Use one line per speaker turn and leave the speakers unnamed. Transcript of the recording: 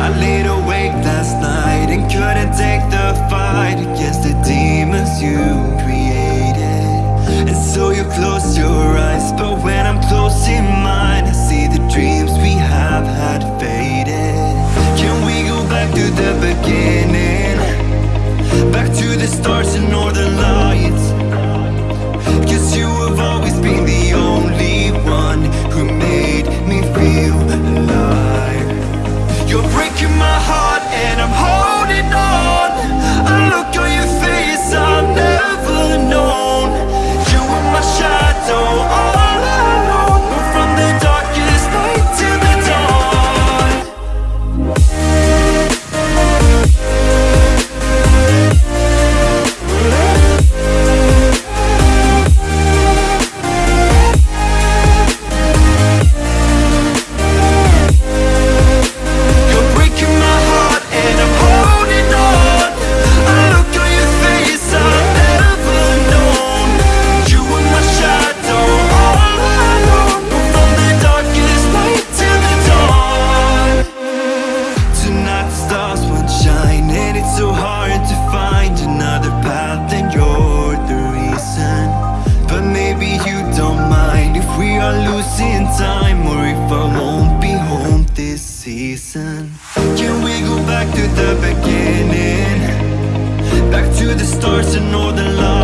I laid awake last night and couldn't take the fight Against the demons you created. And so you closed your eyes, but when sun Can we go back to the beginning? Back to the stars and all the lights